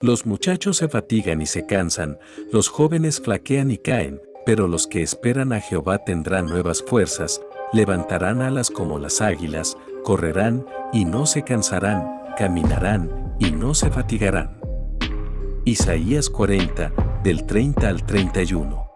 Los muchachos se fatigan y se cansan, los jóvenes flaquean y caen, pero los que esperan a Jehová tendrán nuevas fuerzas, levantarán alas como las águilas, correrán y no se cansarán, caminarán y no se fatigarán. Isaías 40, del 30 al 31